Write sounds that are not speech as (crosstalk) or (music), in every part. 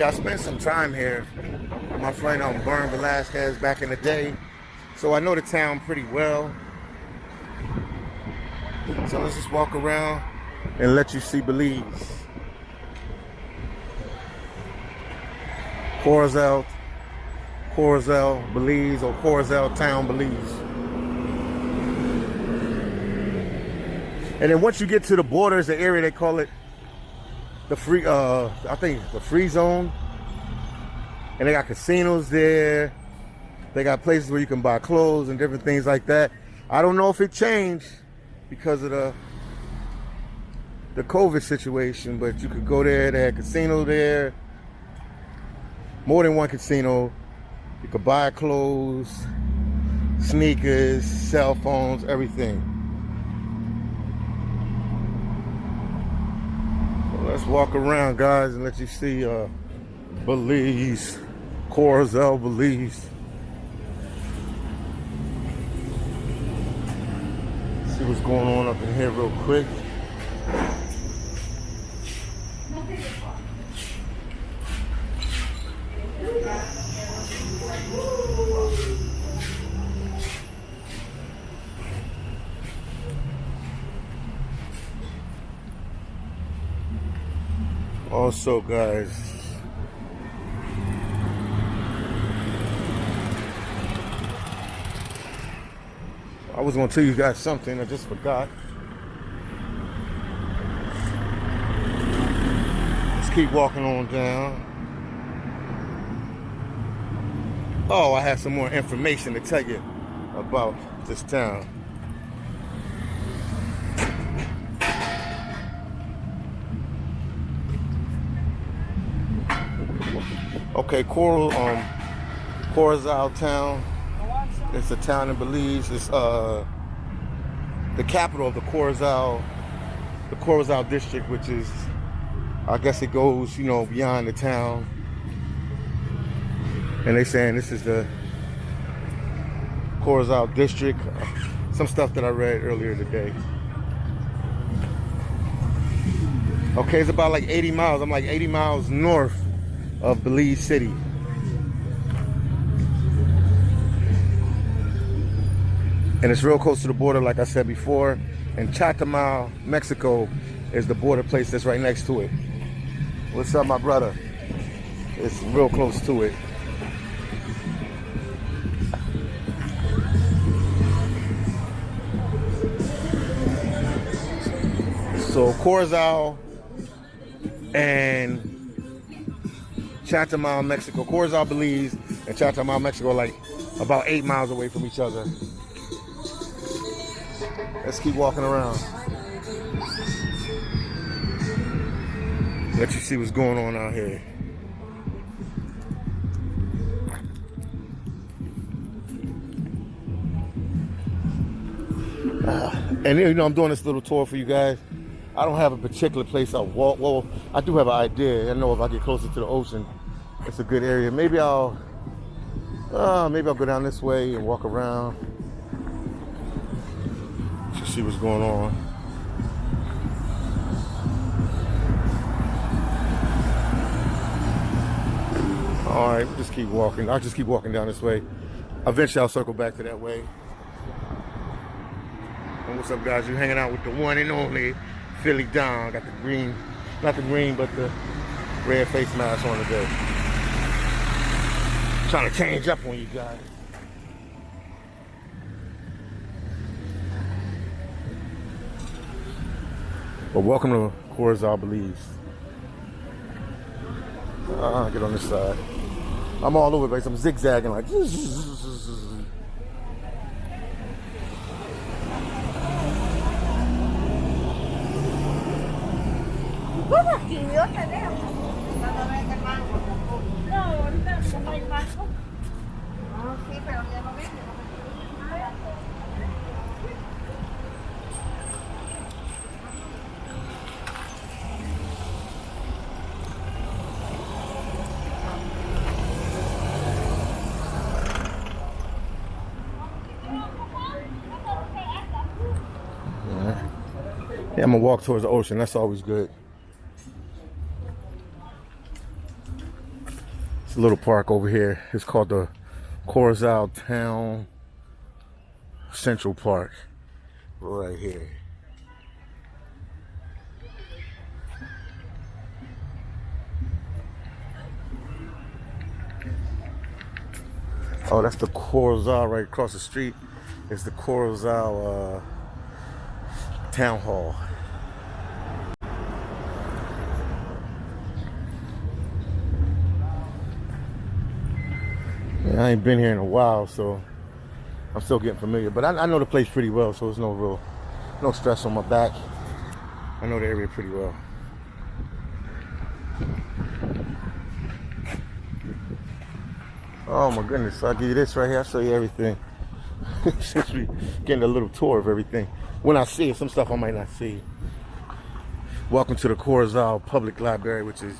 Yeah, I spent some time here. My friend um, Bern Velasquez back in the day. So I know the town pretty well. So let's just walk around and let you see Belize. Corozal, Corozal, Belize, or Corozal Town, Belize. And then once you get to the border, borders, the area they call it the free uh I think the free zone. And they got casinos there. They got places where you can buy clothes and different things like that. I don't know if it changed because of the the COVID situation, but you could go there, they had casino there. More than one casino. You could buy clothes, sneakers, cell phones, everything. Let's walk around, guys, and let you see uh, Belize, Corozal, Belize. See what's going on up in here real quick. Also, guys, Was gonna tell you guys something, I just forgot. Let's keep walking on down. Oh, I have some more information to tell you about this town. Okay, Coral, um, Corozal town. It's a town in Belize. It's uh the capital of the Corozal, the Corozal district, which is, I guess it goes, you know, beyond the town. And they saying this is the Corozal district. Some stuff that I read earlier today. Okay, it's about like 80 miles. I'm like 80 miles north of Belize City. And it's real close to the border, like I said before. And Chetumal, Mexico is the border place that's right next to it. What's up, my brother? It's real close to it. So Corozal and Chetumal, Mexico. Corozal, Belize, and Chetumal, Mexico, like about eight miles away from each other. Let's keep walking around. Let you see what's going on out here. Uh, and you know, I'm doing this little tour for you guys. I don't have a particular place I walk. Well, I do have an idea. I know if I get closer to the ocean, it's a good area. Maybe I'll, uh, maybe I'll go down this way and walk around see what's going on. All right, we'll just keep walking. I'll just keep walking down this way. Eventually, I'll circle back to that way. And what's up, guys? You're hanging out with the one and only Philly Don. Got the green, not the green, but the red face mask on today. Trying to change up on you guys. Well, welcome to Corozal, Belize. Uh, get on this side. I'm all over the place. I'm zigzagging like. No, ahorita no hay banco. Ah, sí, pero ya no. I'm gonna walk towards the ocean. That's always good. It's a little park over here. It's called the Corozal Town Central Park. Right here. Oh, that's the Corozal right across the street. It's the Corozal uh, Town Hall. Yeah, I ain't been here in a while, so I'm still getting familiar. But I, I know the place pretty well, so there's no real, no stress on my back. I know the area pretty well. Oh my goodness, I'll give you this right here. I'll show you everything. (laughs) Since we getting a little tour of everything. When I see it, some stuff I might not see. Welcome to the Corozal Public Library, which is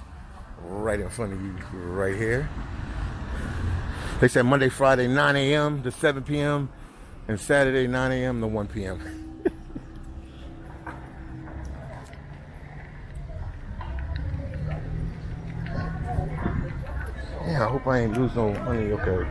right in front of you right here. They said Monday, Friday, 9 a.m. to 7 p.m. and Saturday, 9 a.m. to 1 p.m. (laughs) yeah, I hope I ain't lose no money. Okay.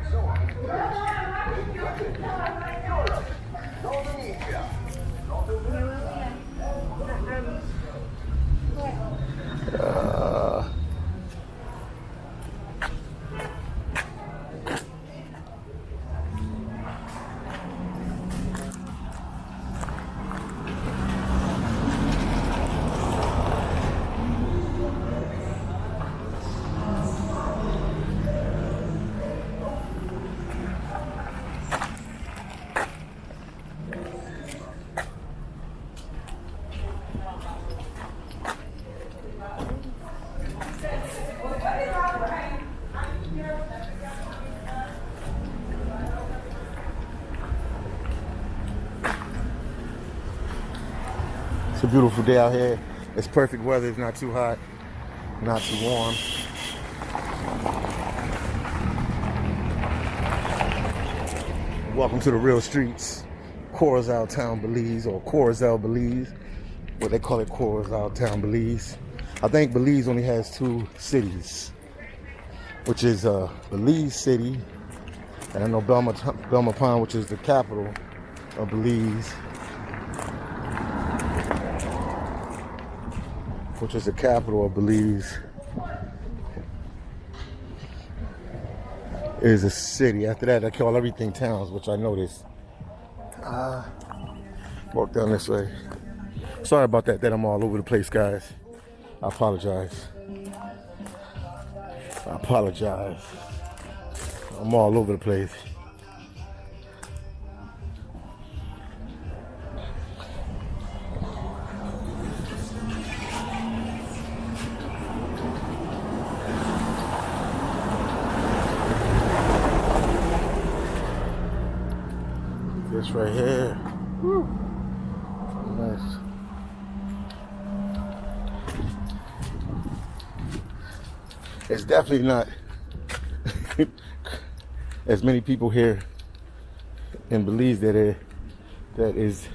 Beautiful day out here. It's perfect weather. It's not too hot, not too warm. Welcome to the real streets, Corozal Town, Belize, or Corozal, Belize. What they call it, Corozal Town, Belize. I think Belize only has two cities, which is uh, Belize City, and I know Belmopan, which is the capital of Belize. Which is the capital of Belize, is a city. After that, I call everything towns, which I noticed. Uh, walk down this way. Sorry about that, that I'm all over the place, guys. I apologize. I apologize. I'm all over the place. Right here. Nice. It's definitely not (laughs) as many people here in Belize that are, that is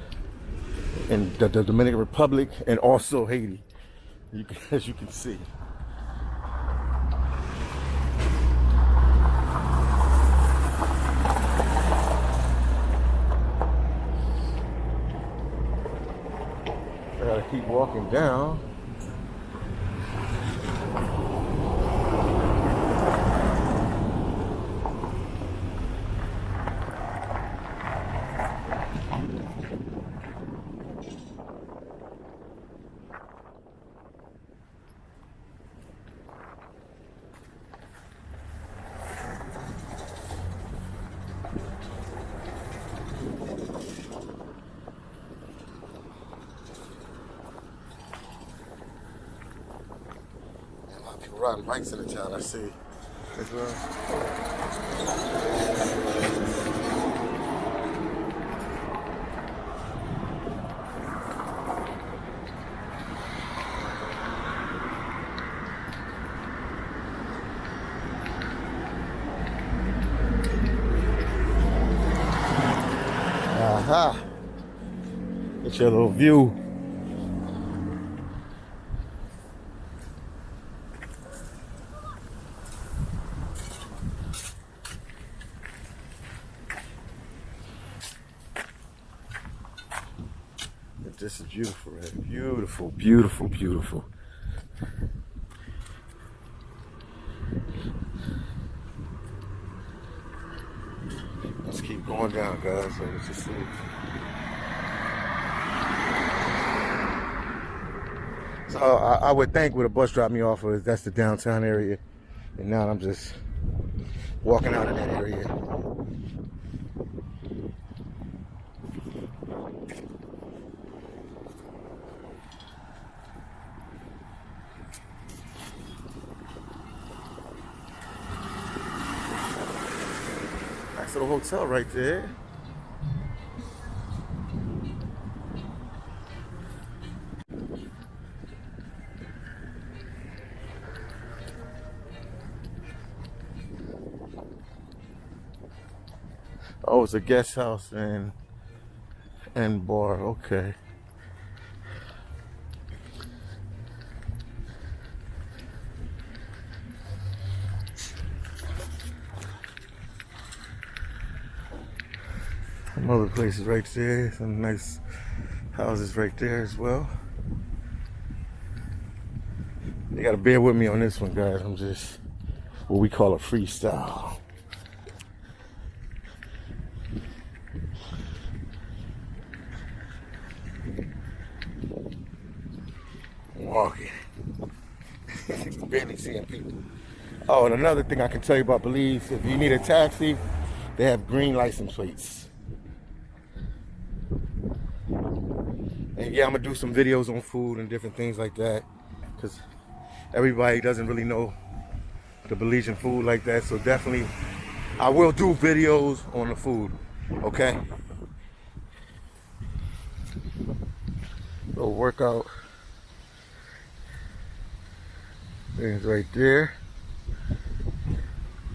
in the, the Dominican Republic and also Haiti, you (laughs) can, as you can see. I gotta keep walking down. Bikes in the town, I see. As well. Aha. Get your little view this is beautiful, right? Beautiful, beautiful, beautiful. Let's keep going down, guys. So let's just see. So I, I would think where the bus dropped me off was that's the downtown area. And now I'm just walking out of that area. Nice little hotel right there. Oh, it's a guest house and and bar. Okay. Some other places right there. Some nice houses right there as well. You gotta bear with me on this one, guys. I'm just what we call a freestyle. walking. (laughs) Barely seeing people. Oh, and another thing I can tell you about Belize, if you need a taxi, they have green license plates. And I'm gonna do some videos on food and different things like that. Cause everybody doesn't really know the Belizean food like that. So definitely I will do videos on the food. Okay? Little workout. Things right there.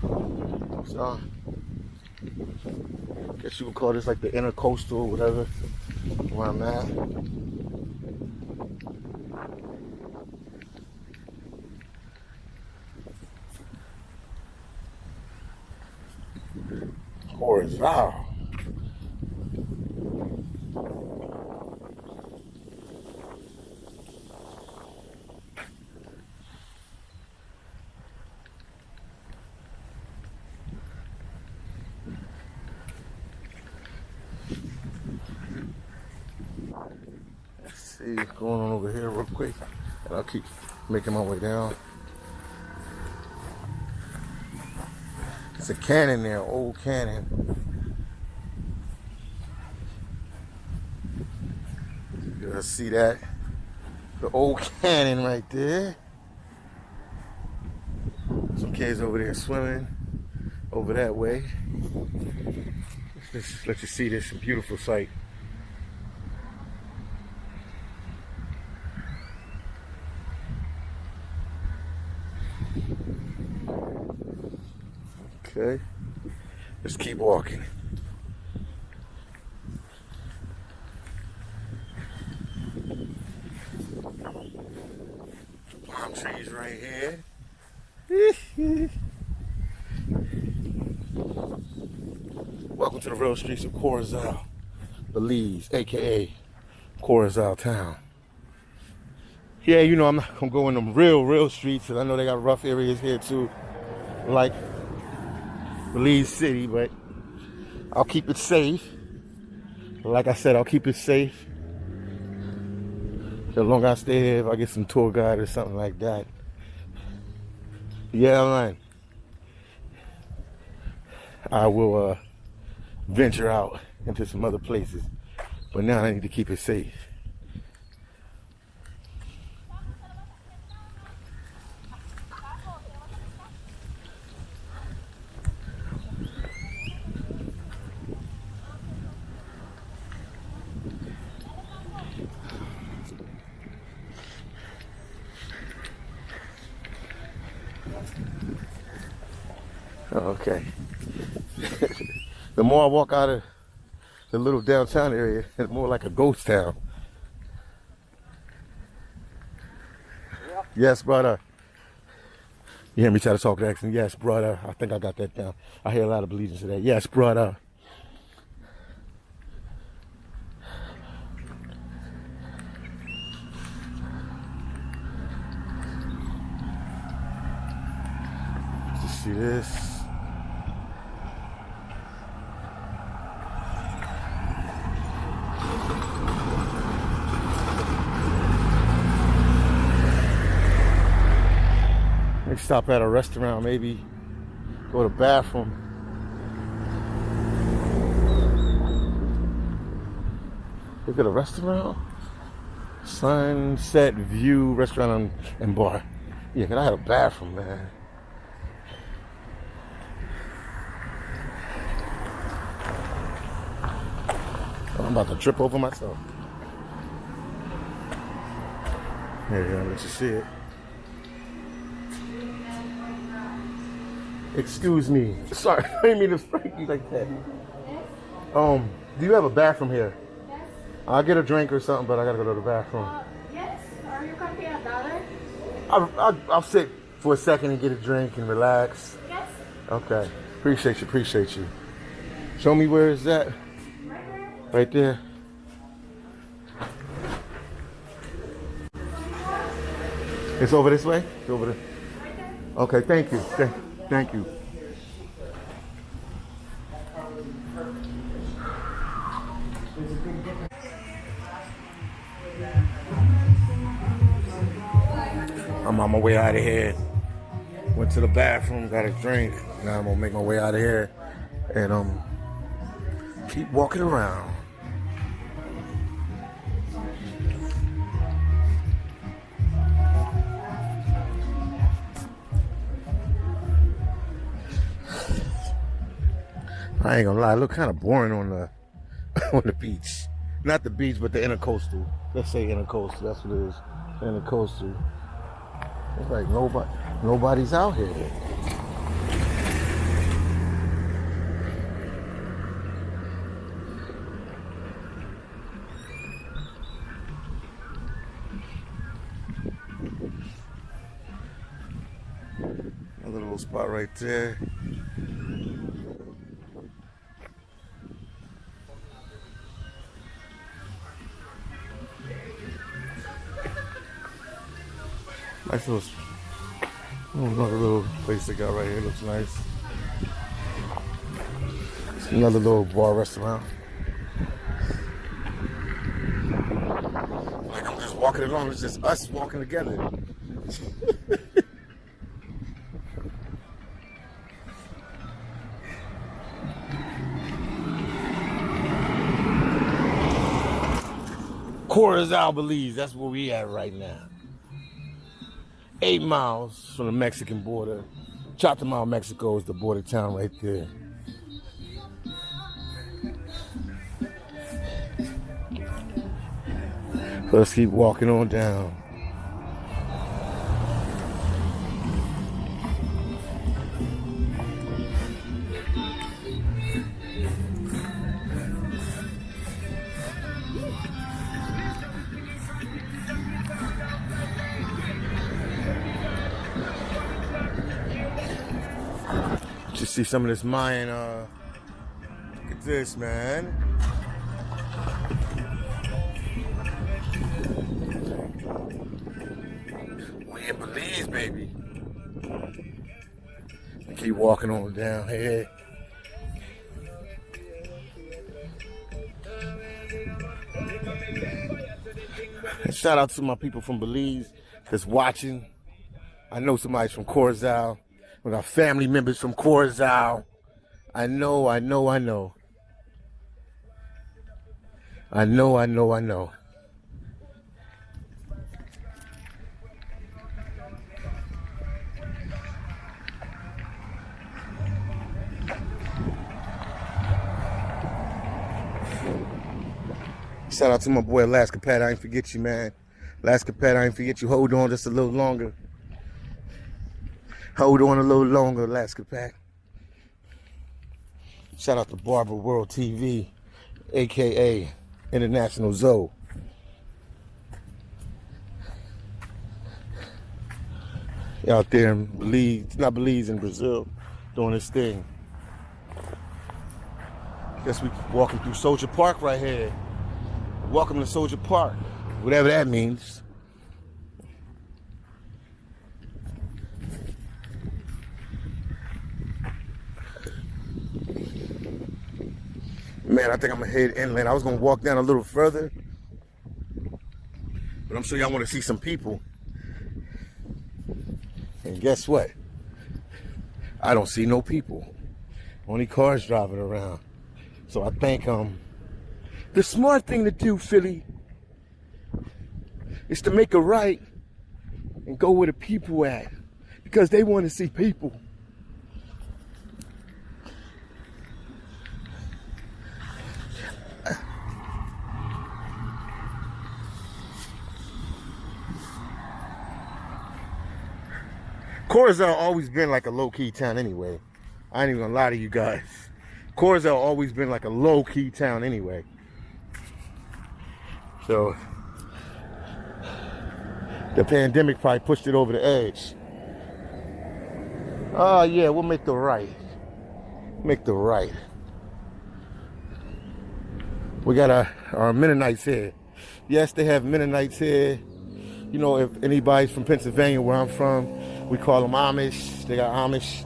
So, guess you would call this like the intercoastal, or whatever, where I'm at. Horizontal. see what's going on over here real quick. And I'll keep making my way down. It's a cannon there, old cannon. You guys see that? The old cannon right there. Some kids over there swimming over that way. Let's let you see this beautiful sight. Okay. Just keep walking. Palm trees right here. Welcome to the real streets of Corozal, Belize, aka Corozal town. Yeah, you know, I'm not gonna go in them real, real streets because I know they got rough areas here too, like Belize City, but I'll keep it safe. Like I said, I'll keep it safe. As long as I stay here, if I get some tour guide or something like that. Yeah, i man. I will uh, venture out into some other places. But now I need to keep it safe. Okay the more I walk out of the little downtown area, (laughs) it's more like a ghost town. Yes, brother. You hear me try to talk accent? Yes, brother. I think I got that down. I hear a lot of allegiance to that. Yes, brother. Let's see this. Stop at a restaurant, maybe go to bathroom. Look at a restaurant. Sunset View Restaurant and, Bar. Yeah, cause I had a bathroom, man. Oh, I'm about to trip over myself. There you go, let you see it. Excuse me. Sorry, (laughs) I didn't mean to strike you like that. Um, do you have a bathroom here? Yes. I'll get a drink or something, but I gotta go to the bathroom. Uh, yes. Are you can pay a dollar? I'll, I'll, I'll sit for a second and get a drink and relax. Yes. Okay. Appreciate you, appreciate you. Show me where is that? Right there. Right there. It's over this way? It's over there. Right there. Okay, thank you. Thank, thank you. I'm on my way out of here. Went to the bathroom, got a drink. Now I'm gonna make my way out of here and um keep walking around. I ain't gonna lie, it look kind of boring on the (laughs) on the beach. Not the beach, but the intercoastal. Let's say intercoastal. That's what it is. Intercoastal. It's like nobody, nobody's out here. Another little spot right there. Nice little, oh, another little place they got right here. Looks nice. Another little bar restaurant. Like I'm just walking along. It's just us walking together. (laughs) Corozal, Belize. That's where we at right now. Eight miles from the Mexican border. Chetumal, Mexico is the border town right there. Let's keep walking on down. See some of this Mayan, uh, look at this, man. We in Belize, baby. I keep walking on down here. Shout out to my people from Belize that's watching. I know somebody's from Corozal. We got family members from Corozal. I know, I know, I know. I know, I know, I know. Shout out to my boy Alaska Pat. I ain't forget you, man. Alaska Pat, I ain't forget you. Hold on just a little longer. Hold on a little longer, Alaska Pat. Shout out to Barber World TV, aka International Zoe. Out there in Belize, not Belize, in Brazil, doing this thing. Guess we walking through Soldier Park right here. Welcome to Soldier Park, whatever that means. Man, I think I'm gonna head inland. I was gonna walk down a little further, but I'm sure y'all want to see some people. And guess what? I don't see no people. Only cars driving around. So I think um the smart thing to do, Philly, is to make a right and go where the people at. Because they want to see people. Corozal always been like a low-key town anyway. I ain't even gonna lie to you guys. Corozal always been like a low-key town anyway. So the pandemic probably pushed it over the edge. Oh yeah, we'll make the right. Make the right. We got our, our Mennonites here. Yes, they have Mennonites here. You know, if anybody's from Pennsylvania, where I'm from, we call them Amish. They got Amish.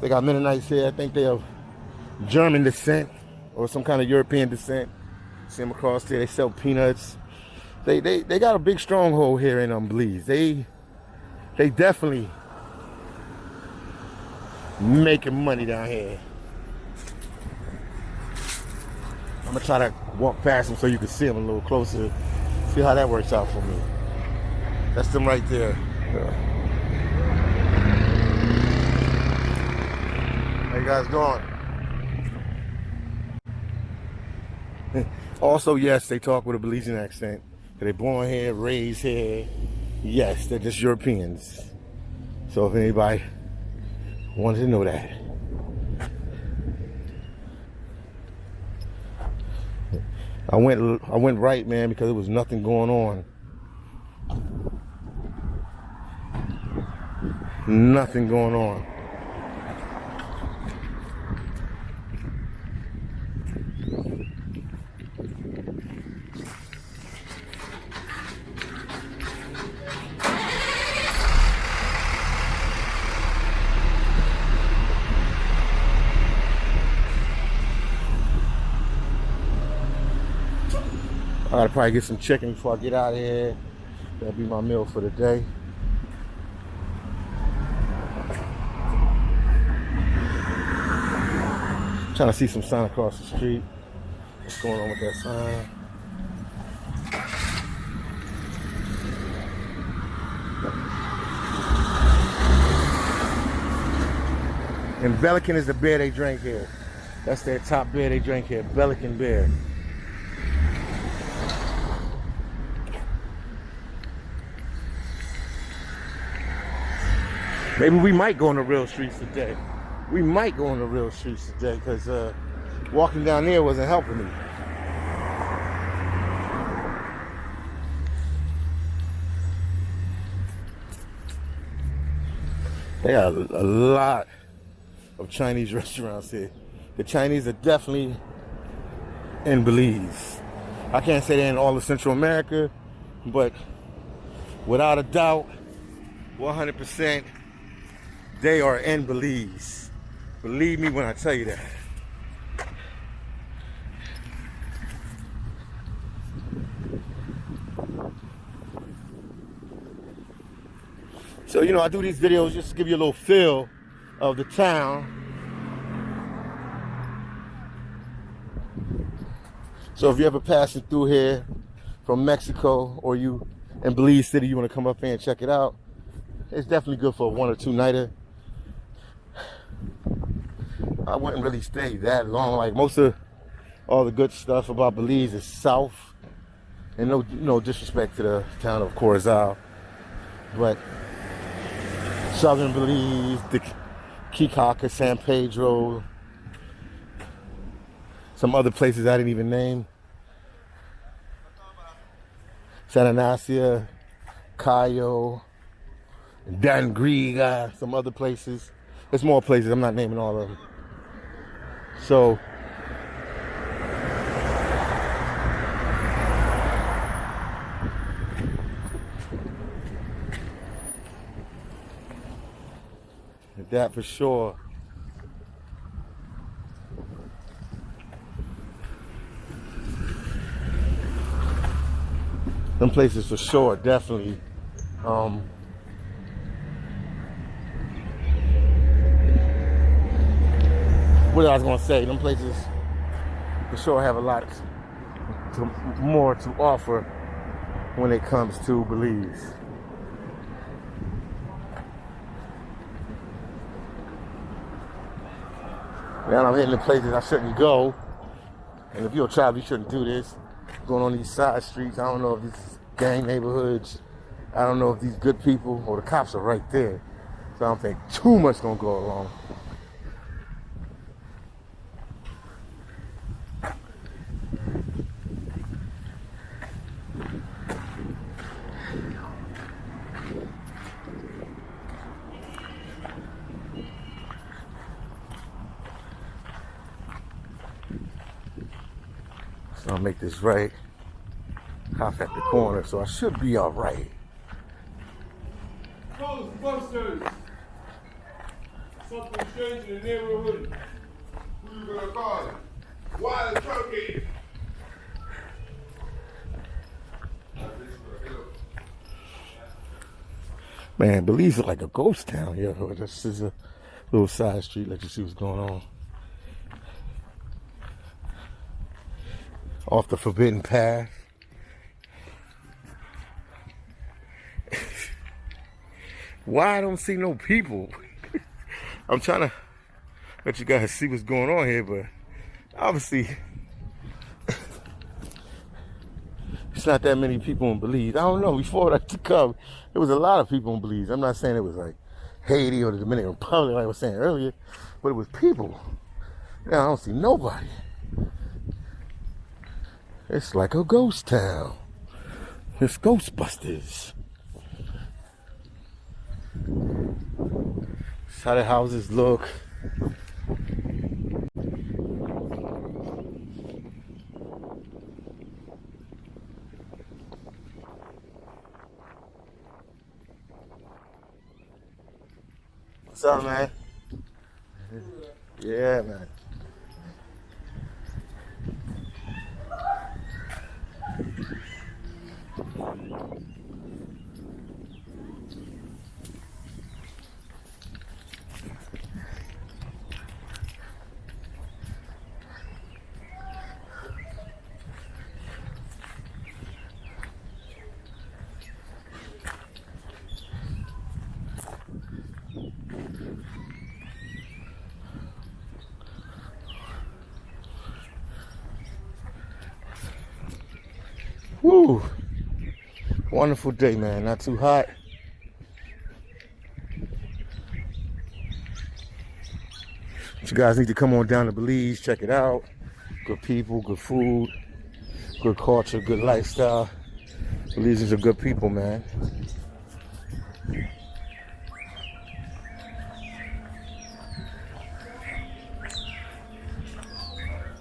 They got Mennonites here. I think they have German descent or some kind of European descent. See them across there. They sell peanuts. They they they got a big stronghold here in um Belize. They they definitely making money down here. I'm gonna try to walk past them so you can see them a little closer. See how that works out for me. That's them right there. Yeah. Guys doing? (laughs) also, yes, they talk with a Belizean accent. They're born here, raised here. Yes, they're just Europeans. So if anybody wanted to know that. I went I went right, man, because there was nothing going on. Nothing going on. I gotta probably get some chicken before I get out of here. That'll be my meal for the day. Trying to see some sign across the street. What's going on with that sign? And Belikin is the beer they drink here. That's their top beer they drink here, Belikin beer. Maybe we might go on the real streets today. We might go on the real streets today because uh, walking down there wasn't helping me. They got a, lot of Chinese (laughs) restaurants here. The Chinese are definitely in Belize. I can't say they're in all of Central America, but without a doubt, 100%, they are in Belize. Believe me when I tell you that. So, you know, I do these videos just to give you a little feel of the town. So if you're ever passing through here from Mexico or you in Belize City, you want to come up here and check it out, it's definitely good for a one or two nighter. I wouldn't really stay that long. Like most of all the good stuff about Belize is south. And no no disrespect to the town of Corozal. But southern Belize, the Caye Caulker, San Pedro, some other places I didn't even name. San Ignacio, Cayo, Dangriga, some other places. There's more places, I'm not naming all of them. So that for sure. Some places for sure, definitely. Um, what I was gonna say, them places for sure have a lot to, more to offer when it comes to Belize. Now I'm hitting the places I shouldn't go. And if you're a child, you shouldn't do this. Going on these side streets, I don't know if these gang neighborhoods, I don't know if these good people or the cops are right there. So I don't think too much gonna go along. This right. Hop at the corner, so I should be all right. Ghostbusters! Something strange in the neighborhood. Who you gonna call it? Wild turkey. Man, Belize is like a ghost town, yo. This is a little side street. Let you see what's going on. Off the forbidden path. Why I don't see no people? (laughs) I'm trying to let you guys see what's going on here, but obviously (laughs) it's not that many people in Belize. I don't know. Before I to come, there was a lot of people in Belize. I'm not saying it was like Haiti or the Dominican Republic, like I was saying earlier, but it was people. Now I don't see nobody. It's like a ghost town. It's Ghostbusters. That's how the houses look. What's up, man? Yeah, man. Woo! Wonderful day, man. Not too hot. But you guys need to come on down to Belize, check it out. Good people, good food, good culture, good lifestyle. Belizeans are good people, man.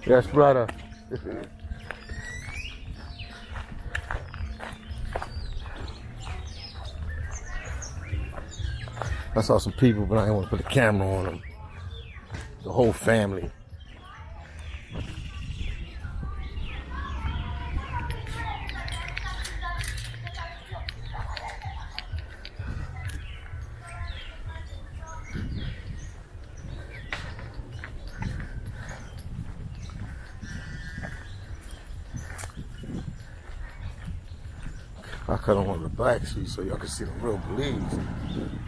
Yes, brother. (laughs) I saw some people, but I didn't want to put the camera on them. The whole family. I cut on one of the black sheets so y'all can see the real Belize.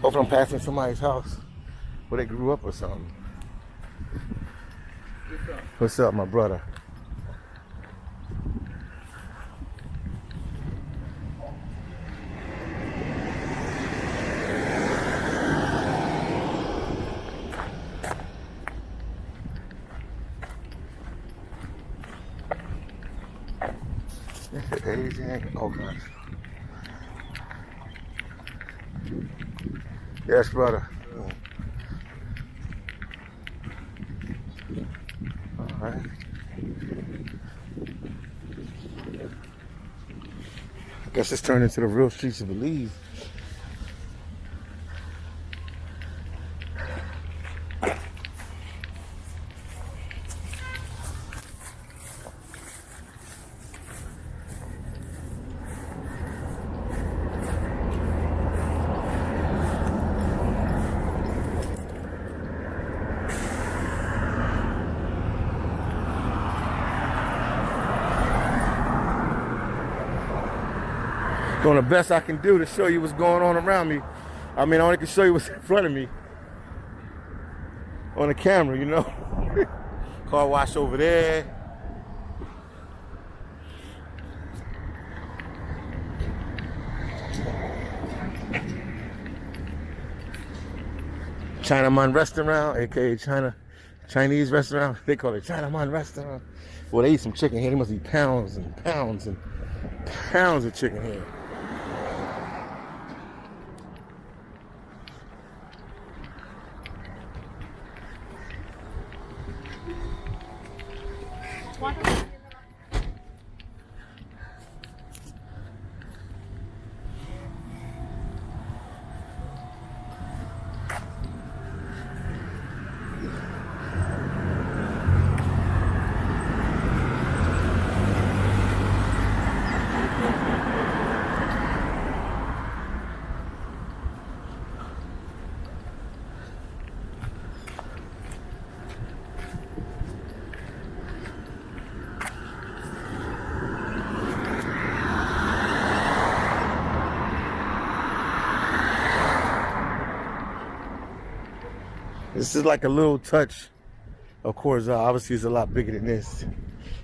Hopefully I'm passing somebody's house where they grew up or something. What's up, my brother? Yes, brother. All right. I guess it's turned into the real streets of Belize. Best I can do to show you what's going on around me. I mean, I only can show you what's (laughs) in front of me on the camera, you know. (laughs) Car wash over there. Chinaman restaurant, aka China Chinese restaurant. (laughs) They call it Chinaman restaurant. Well, they eat some chicken here. They must eat pounds and pounds and pounds of chicken here. This is like a little touch of Corozal. Obviously, it's a lot bigger than this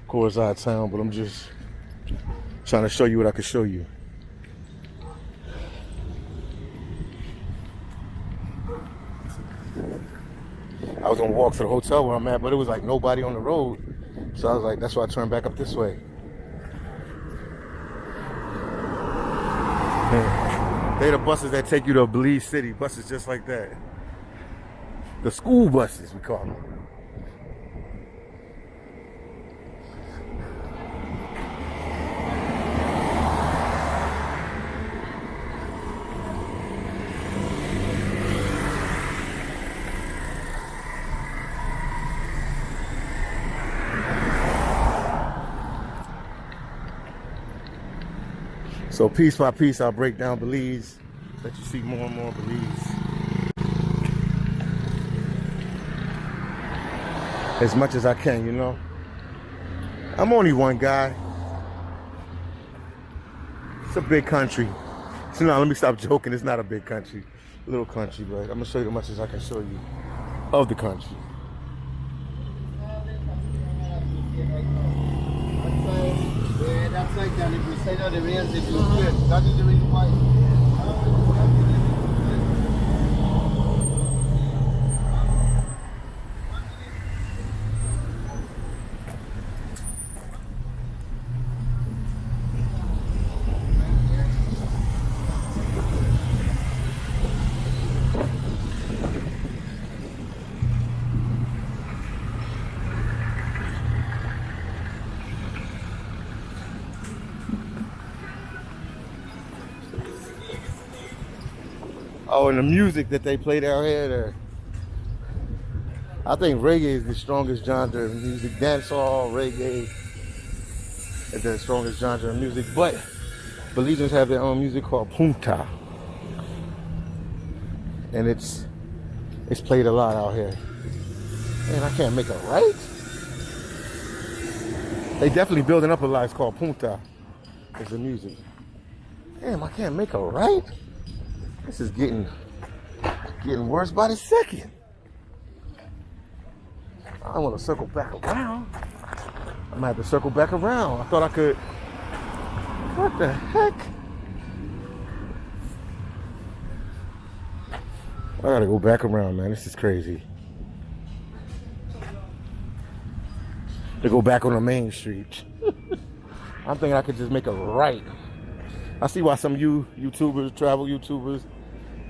Corozal town, but I'm just trying to show you what I can show you. I was gonna walk to the hotel where I'm at, but it was like nobody on the road. So I was like, that's why I turned back up this way. Yeah. They the buses that take you to Belize City, buses just like that. The school buses, we call them. So piece by piece, I'll break down Belize, let you see more and more Belize. As much as I can, you know. I'm only one guy. It's a big country. So now let me stop joking. It's not a big country. Little country, but I'm gonna show you as much as I can show you of the country. That's like that. If you say that. That is the reason why. Oh, and the music that they play down here, there. I think reggae is the strongest genre of music. Dancehall, reggae is the strongest genre of music. But Belizeans have their own music called punta. And it's it's played a lot out here. Man, I can't make it right. They definitely building up a lot. It's called punta. It's the music. Damn, I can't make a right. This is getting getting worse by the second. I want to circle back around. I might have to circle back around. I thought I could. What the heck? I gotta go back around, man. This is crazy. To go back on the main street. (laughs) I'm thinking I could just make a right. I see why some you YouTubers, travel YouTubers,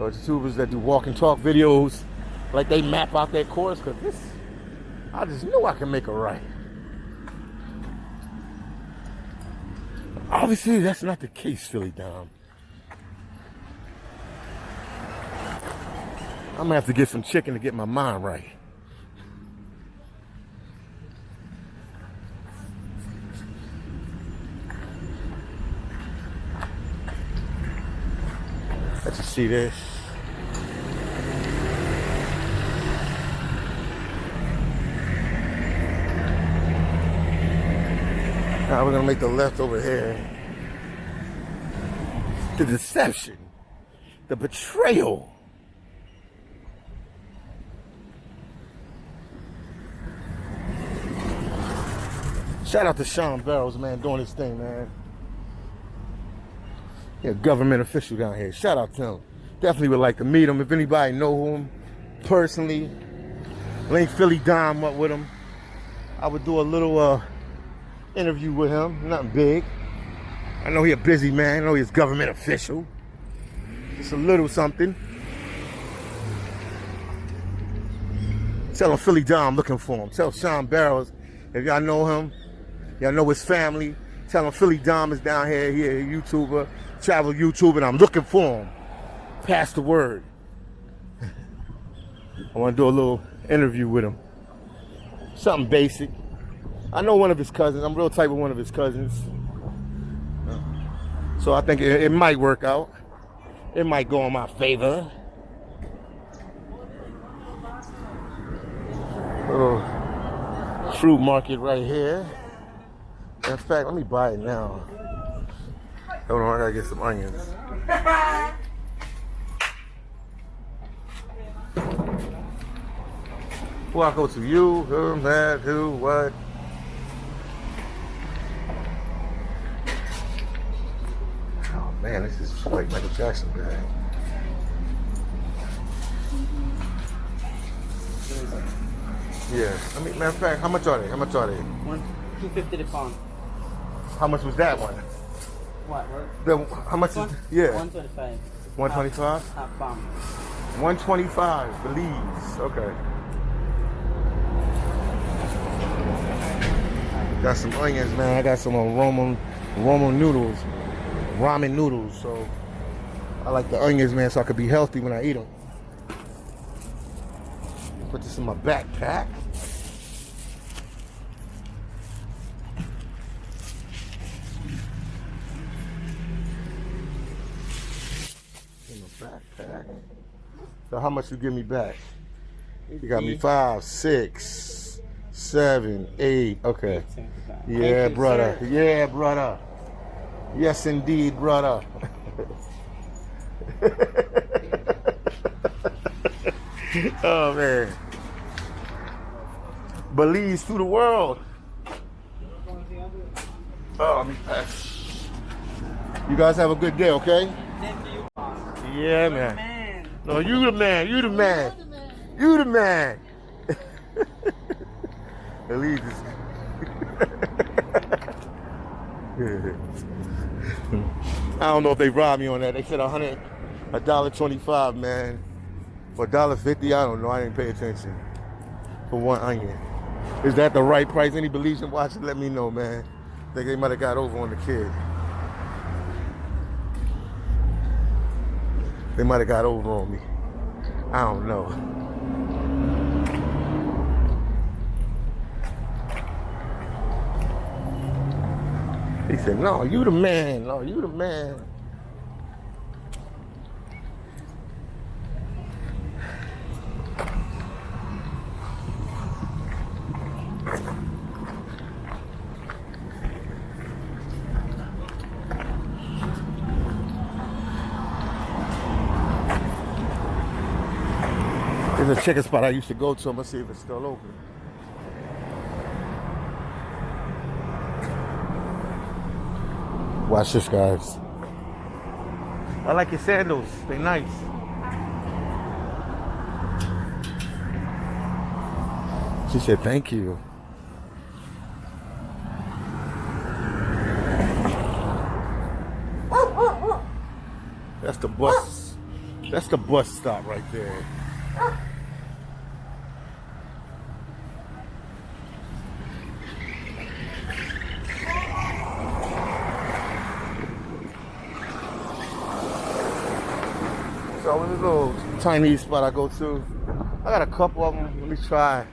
or YouTubers that do walk and talk videos, like they map out their course, cause this, I just knew I could make a right. Obviously, that's not the case, Philly Dom. I'm gonna have to get some chicken to get my mind right. Let you see this. Now we're gonna make the left over here. the deception, the betrayal. Shout out to Sean Barrows, man, doing his thing, man. Government official down here. Shout out to him. Definitely would like to meet him. If anybody know him personally, link Philly Dom up with him. I would do a little uh, interview with him. Nothing big. I know he a busy man. I know he's government official. Just a little something. Tell him Philly Dom looking for him. Tell Sean Barrows if y'all know him, y'all know his family. Tell him Philly Dom is down here. He a YouTuber, travel YouTube and I'm looking for him. Pass the word. I want to do a little interview with him. Something basic. I know one of his cousins. I'm real tight with one of his cousins. So I think it, it might work out. It might go in my favor. Little fruit market right here. In fact, let me buy it now. Hold on, I gotta get some onions. Who I go to? You, who, that, who, what? Oh man, this is like Michael Jackson bag. Yeah. I mean, matter of fact, how much are they? How much are they? One, two fifty the pound. How much was that one? What? what? The, how much is? One, Yeah. One twenty five. One twenty-five. Half pound. One twenty-five. Belize. Okay. Got some onions, man. I got some uh, Roman Roman noodles, ramen noodles. So I like the onions, man, so I could be healthy when I eat them. Put this in my backpack. In my backpack. So how much you give me back? You got me five, six, seven, eight. Okay. Yeah, brother. Yeah, brother. Yes, indeed, brother. (laughs) oh man. Belize to the world. Oh. You guys have a good day, okay? Yeah, man. No, you the man. You the man. You the man. (laughs) Belize is. (laughs) I don't know if they robbed me on that. They said a hundred, a dollar twenty-five, man. For a dollar fifty, I don't know. I didn't pay attention. For one onion, is that the right price? Any Belizean watching? Let me know, man. Think they might have got over on the kid. They might have got over on me. I don't know. He said, no, you the man. No, you the man. A chicken spot I used to go to. I'm gonna see if it's still open. Watch this, guys. I like your sandals. They're nice. She said, thank you. That's the bus. That's the bus stop right there. So this little Chinese spot I go to, I got a couple of them. Let me try.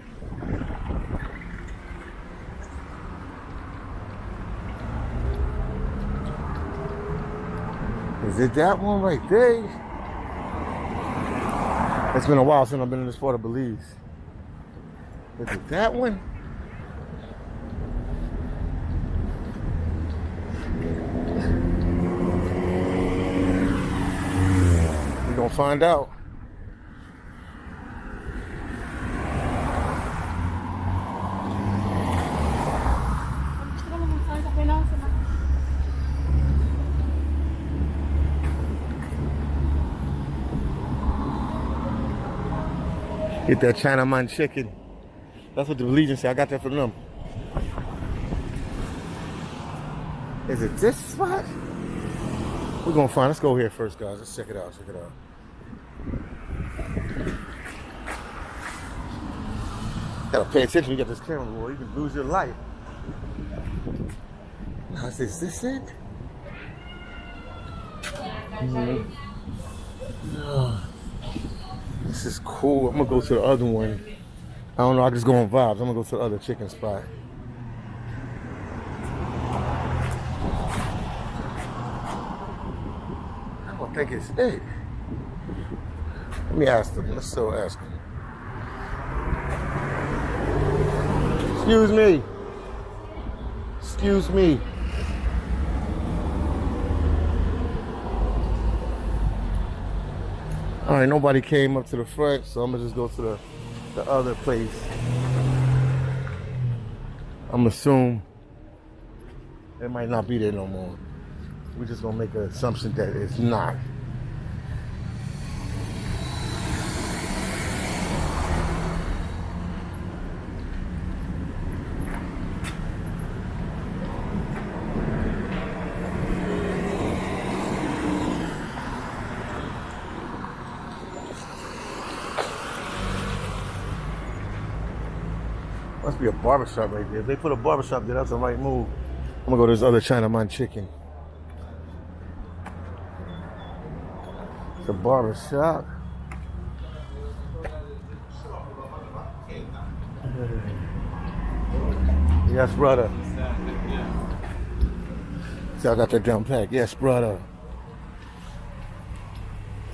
Is it that one right there? It's been a while since I've been in this part of Belize. Is it that one? We gonna find out. Get that Chinaman chicken. That's what the Legion said. I got that from them. Is it this spot? We're gonna find. Let's go here first, guys. Let's check it out. Check it out. Gotta pay attention. You got this camera, boy. You can lose your life. Now, is this, it? Mhm. This is cool. I'm gonna go to the other one. I don't know. I just go on vibes. I'm gonna go to the other chicken spot. I don't think it's it. Let me ask them. Let's still ask them. Excuse me. Excuse me. All right, nobody came up to the front, so I'm gonna just go to the, the other place. I'm assume it might not be there no more. We're just gonna make an assumption that it's not. Must be a barbershop right there. If they put a barbershop there, that's the right move. I'm gonna go to this other Chinaman chicken. It's a barbershop. (laughs) Yes, brother. I got that down pack. Yes, brother.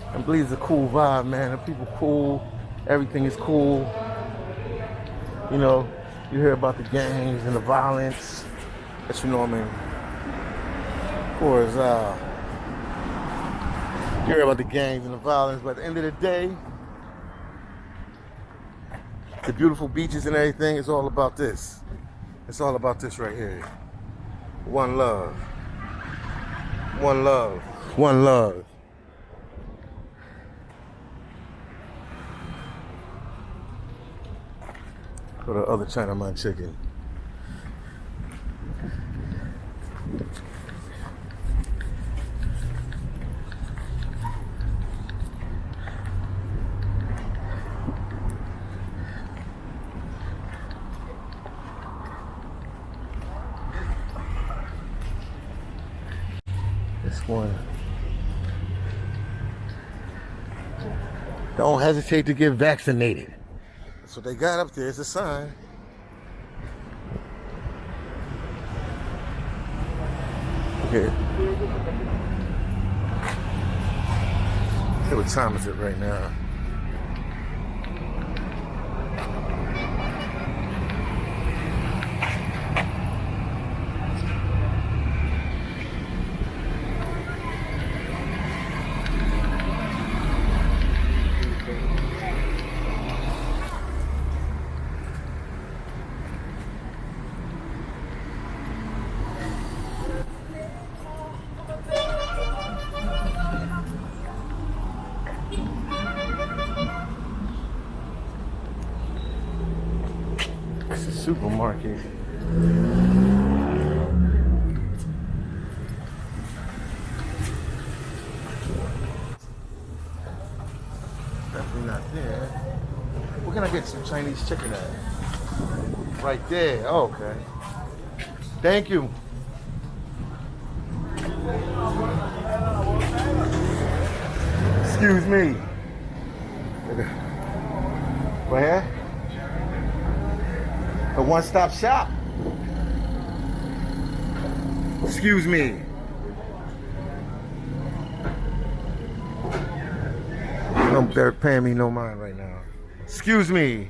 I believe it's a cool vibe, man. The people cool. Everything is cool. You know, you hear about the gangs and the violence. But you know, what I mean, of course, uh, you hear about the gangs and the violence, but at the end of the day, the beautiful beaches and everything, it's all about this. It's all about this right here. One love. One love. One love. To the other Chinaman chicken. This one. Don't hesitate to get vaccinated. That's what they got up there. It's a sign. Okay. Hey, what time is it right now? It's a supermarket. Definitely not there. Where can I get some Chinese chicken at? Right there. Oh, okay. Thank you. Excuse me. (laughs) Right here? One-stop shop. Excuse me. No, they're paying me no mind right now. Excuse me.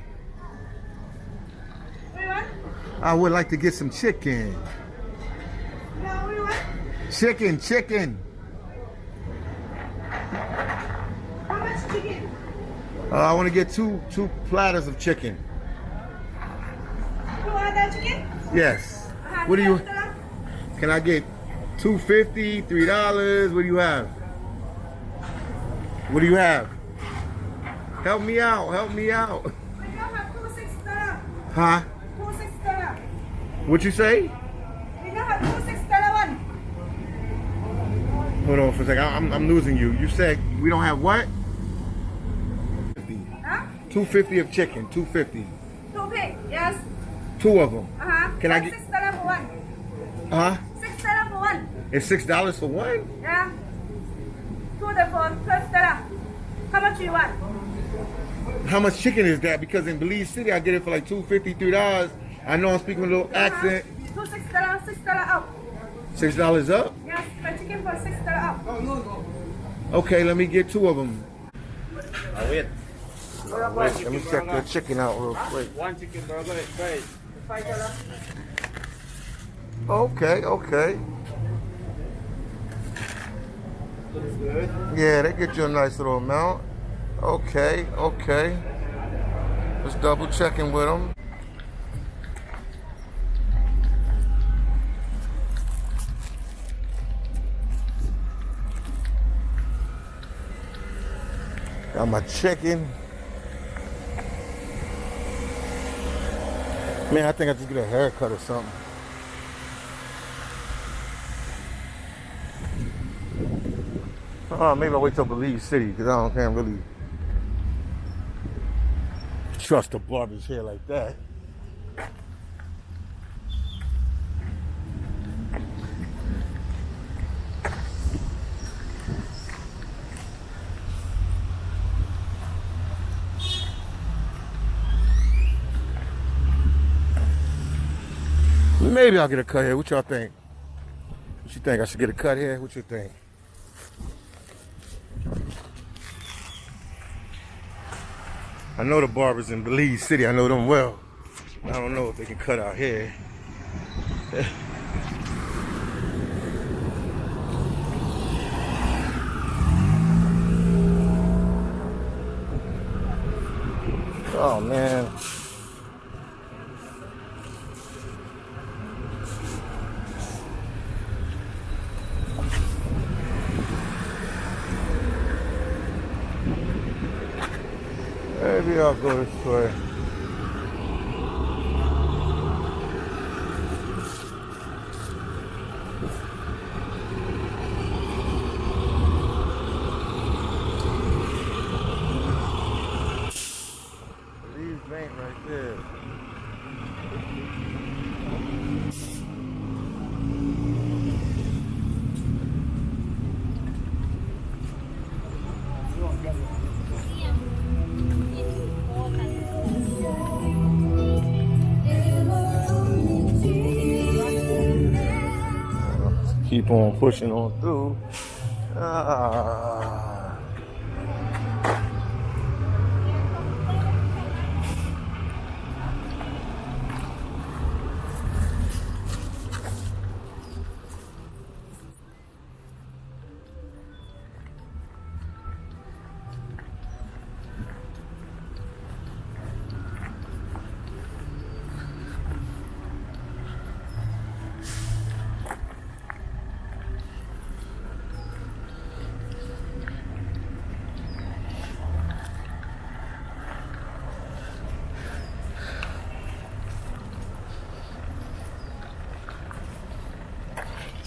I would like to get some chicken. Chicken, chicken. Uh, I want to get two two platters of chicken. You want that chicken? Yes. What do you? Can I get two fifty, three dollars? What do you have? What do you have? Help me out. Help me out. We now have two. Huh? What you say? We now have two six dollar one. Hold on for a second. I'm, I'm losing you. You said we don't have what? Huh? 250 of chicken. 250. Two pig. Yes. Two of them. Uh-huh. Can I That's get- six dollar for one. Huh? Six dollar for one. It's six dollars for one? Yeah. Two the for twelve dollar. How much you want? How much chicken is that? Because in Belize City, I get it for like two fifty, three dollars. I know I'm speaking with a little accent. Uh-huh. Two six dollar, six dollar out. Six dollars up. Yes, fried chicken for six dollar out. Okay, let me get two of them. I wait. Wait, let me check the chicken out real quick. One chicken burger, right? Okay, okay. Good. Yeah, they get you a nice little amount. Okay, okay. Just double checking with them. Got my chicken. Man, I think I just get a haircut or something. Uh, maybe I'll wait till Belize City because I don't can't really trust a barber's hair like that. Maybe I'll get a cut here. What y'all think? What you think? I should get a cut here? What you think? I know the barbers in Belize City. I know them well. I don't know if they can cut our hair. (laughs) oh man. Maybe I'll go this way. Bank right Keep on pushing on through. Ah.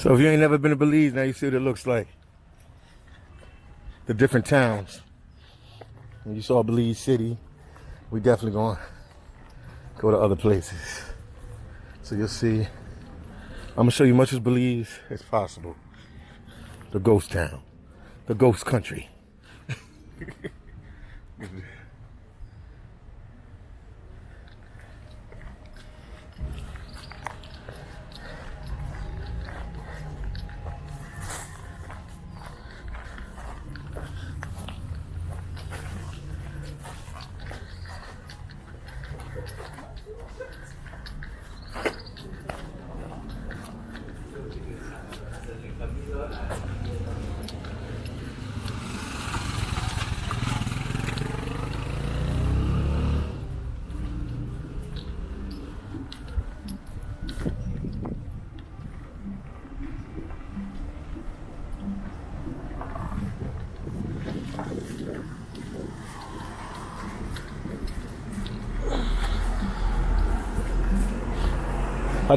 So if you ain't never been to Belize, now you see what it looks like. The different towns. When you saw Belize City, we definitely gonna go to other places. So you'll see. I'm gonna show you much as Belize as possible. The ghost town. The ghost country. (laughs)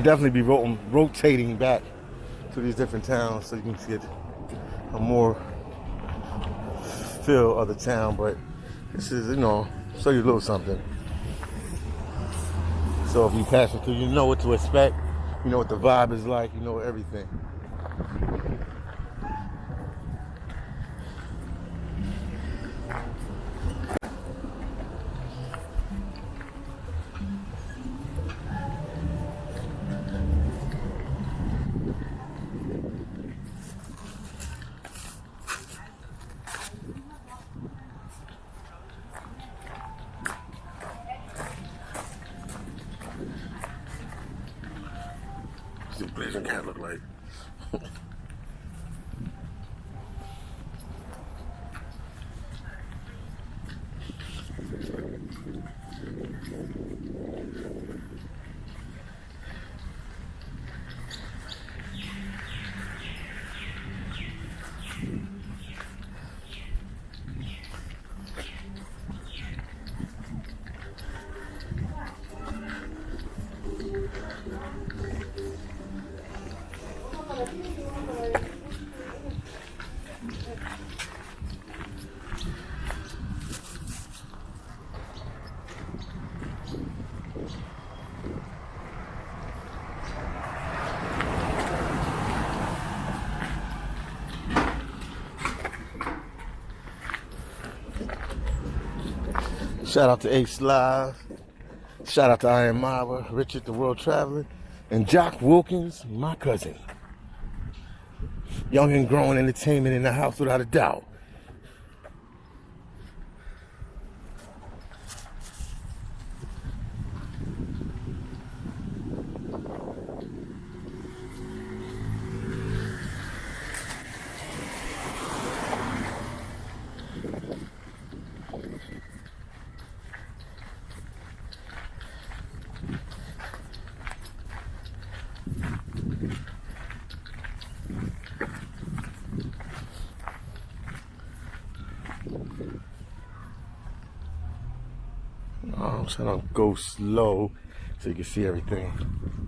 definitely be ro- rotating back to these different towns so you can get a more feel of the town. But this is, you know, show you a little something. So if you pass it through, you know what to expect. You know what the vibe is like. You know everything. Shout out to Ace Live. Shout out to Iron Mava, Richard the World Traveler, and Jock Wilkins, my cousin. Young and growing entertainment in the house without a doubt. Oh, I'm trying to go slow so you can see everything.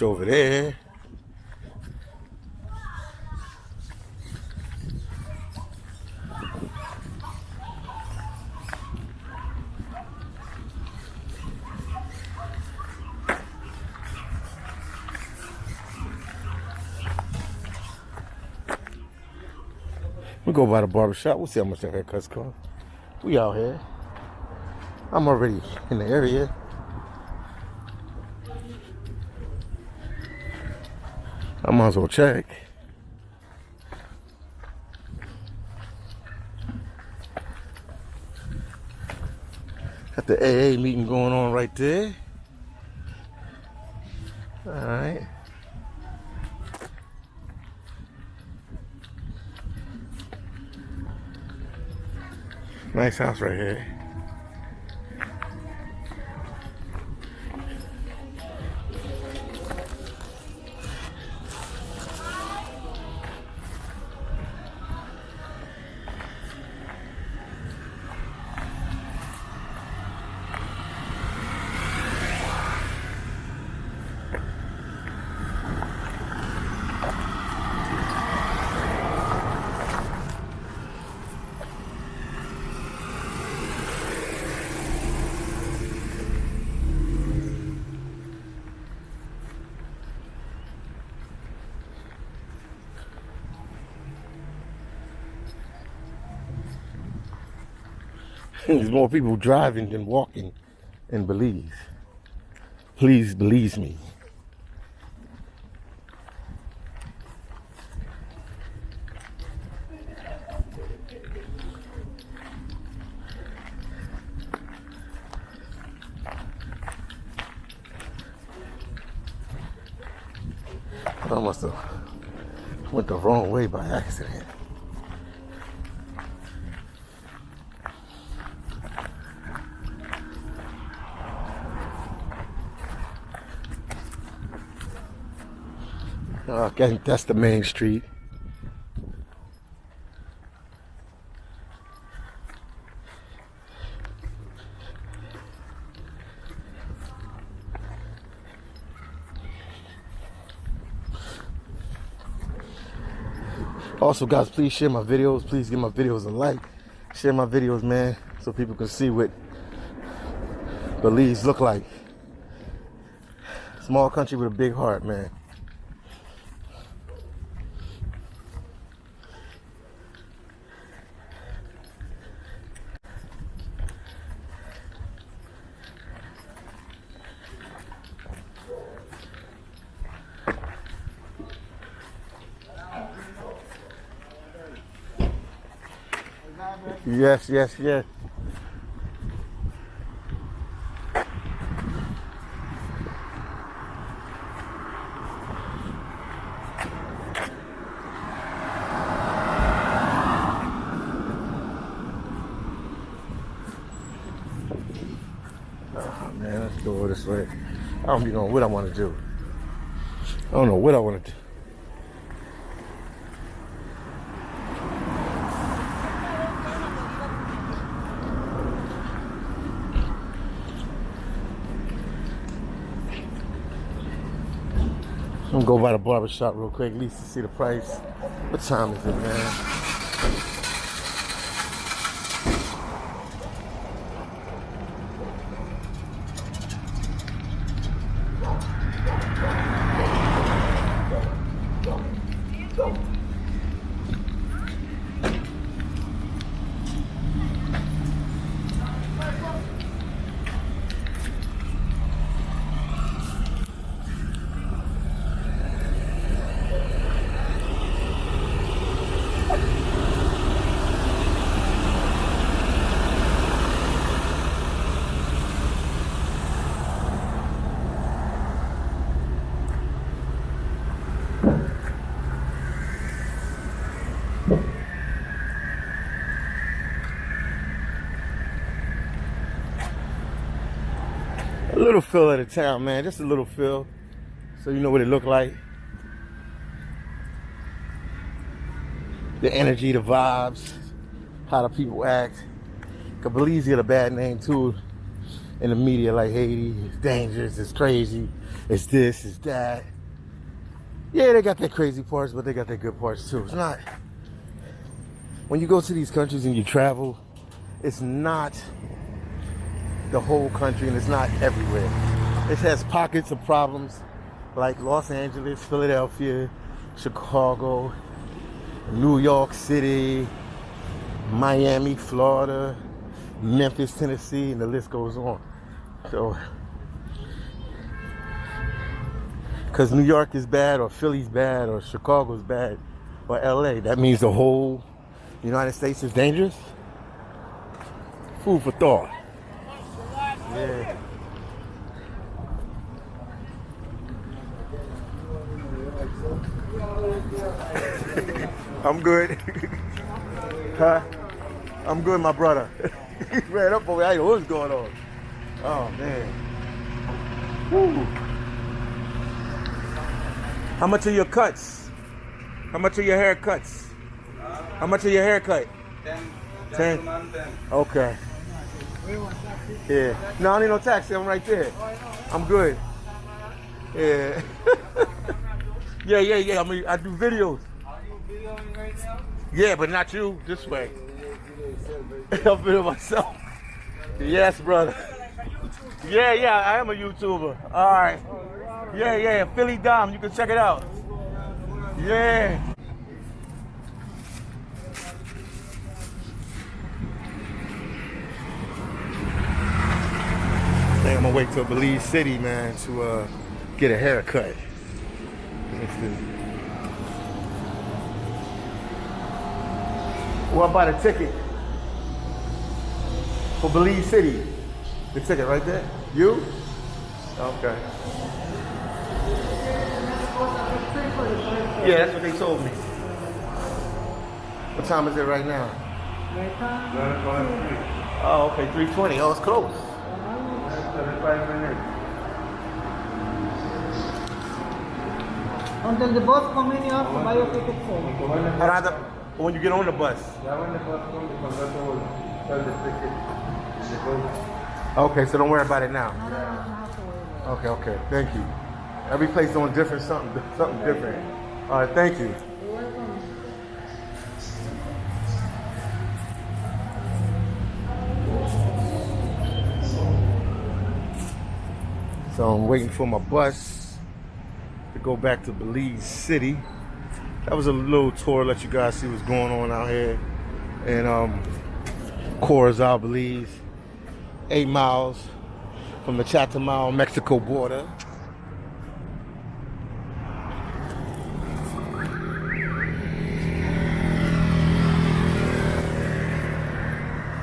Over there. We go by the barber shop. We'll see how much that haircuts cost. We out here. I'm already in the area. Might as well check. Got the AA meeting going on right there. All right. Nice house right here. There's more people driving than walking in Belize. Please believe me. I must have went the wrong way by accident. Think that's the main street. Also, guys, please share my videos. Please give my videos a like. Share my videos, man, so people can see what Belize look like. Small country with a big heart, man. Yes, yes, yes. Oh, man, let's go this way. I don't even know what I want to do. I don't know what I want to do. Gonna go by the barber shop real quick, at least to see the price. What time is it, man? Little feel of the town, man. Just a little feel. So you know what it looked like. The energy, the vibes, how the people act. Belize get a bad name too in the media, like Haiti, it's dangerous, it's crazy, it's this, it's that. Yeah, they got their crazy parts, but they got their good parts too. It's not when you go to these countries and you travel, it's not the whole country and it's not everywhere. It has pockets of problems like Los Angeles, Philadelphia, Chicago, New York City, Miami, Florida, Memphis, Tennessee, and the list goes on. So, because New York is bad, or Philly's bad, or Chicago's bad, or LA, that means the whole United States is dangerous? Food for thought. Yeah. I'm good. (laughs) huh? I'm good, my brother. he ran up. I know what's going on. Oh, man. Woo. How much are your cuts? How much are your haircuts? How much are your haircut? Ten. Ten. Okay. Yeah. No, I need no taxi. I'm right there. I'm good. Yeah. (laughs) yeah, yeah, yeah. I mean, I do videos. Yeah, but not you. This way. (laughs) I'm video myself. Yes, brother. Yeah, yeah. I am a YouTuber. All right. Yeah, yeah. Philly Dom. You can check it out. Yeah. Think I'm gonna wait till Belize City, man, to uh, get a haircut. The- What about a ticket for Belize City? The ticket right there. You? Okay. Yeah, that's what they told me. What time is it right now? Oh, okay, 320. Oh, it's close. 75 minutes. Until the bus come in, you have to buy your ticket for me. How do I have to- when you get on the bus? Okay, so don't worry about it now. No, no, no, you have to worry about Okay, okay. Thank you. Every place doing different something, something different. All right, thank you. So I'm waiting for my bus to go back to Belize City. That was a little tour, let you guys see what's going on out here in um, Corozal, Belize. Eight miles from the Chetumal, Mexico border.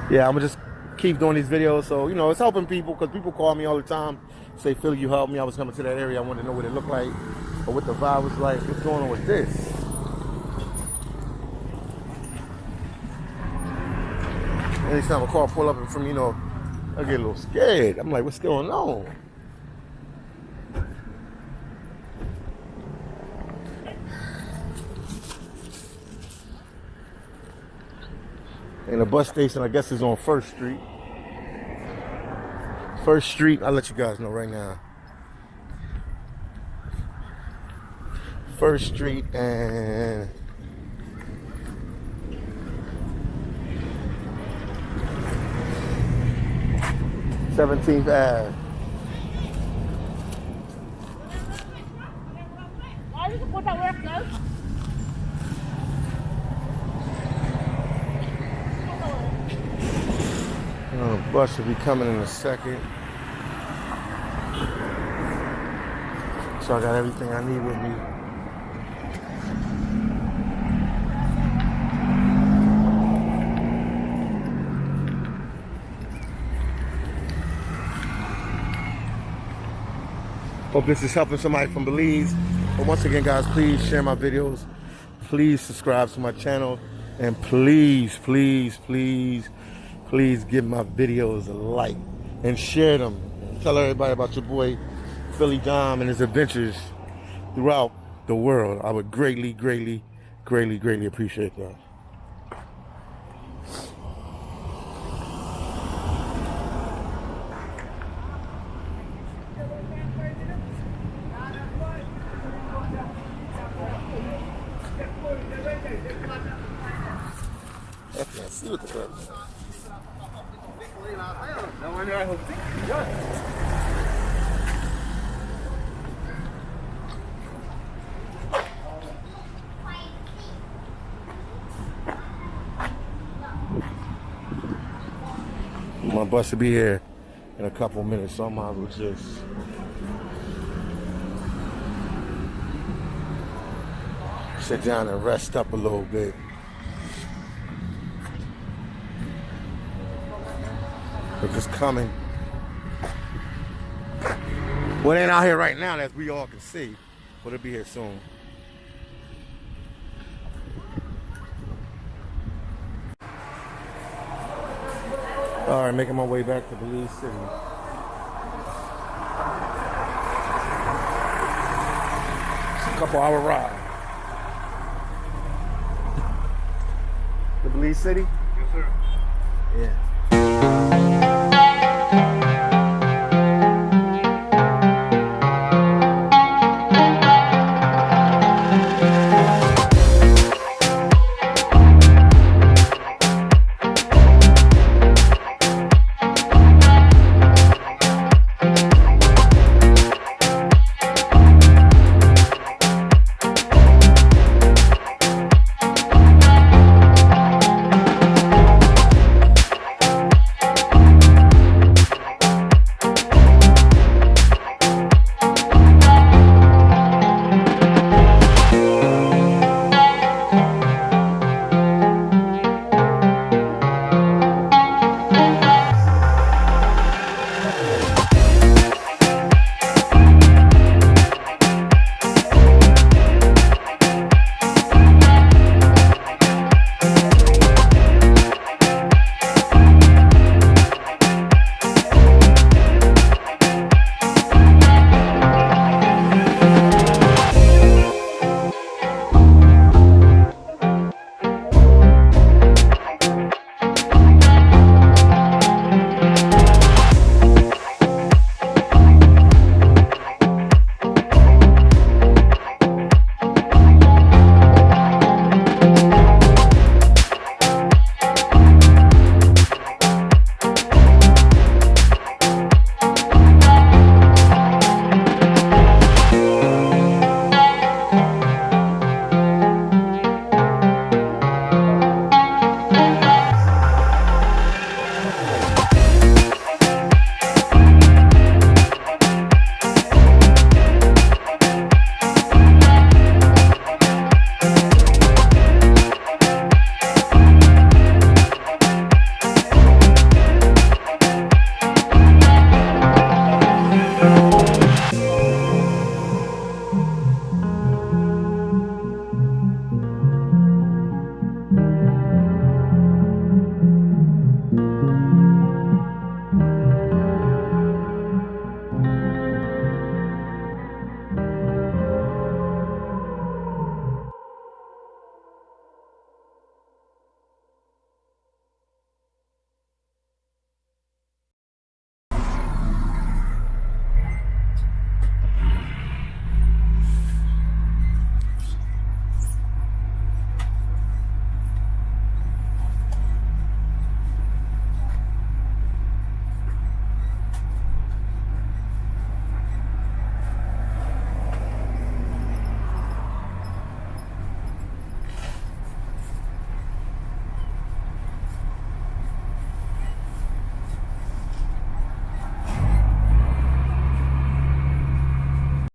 Yeah, I'm gonna just keep doing these videos. So, you know, it's helping people because people call me all the time, say, Phil, you helped me. I was coming to that area. I wanted to know what it looked like or what the vibe was like. What's going on with this? Anytime a car pull up in front, you know, I get a little scared. I'm like, what's going on? And the bus station, I guess, is on First Street. First Street, I'll let you guys know right now. First Street and Seventeenth Ave. Uh, bus will be coming in a second. So I got everything I need with me. Hope this is helping somebody from Belize. But once again, guys, please share my videos. Please subscribe to my channel. And please, please, please, please give my videos a like and share them. Tell everybody about your boy Philly Dom and his adventures throughout the world. I would greatly, greatly, greatly, greatly appreciate that. See what the My bus will be here in a couple minutes, so I might as well just sit down and rest up a little bit. They're just coming. Well, it ain't out here right now, as we all can see, but it'll be here soon. All right, making my way back to Belize City. It's a couple hour ride. (laughs) To Belize City?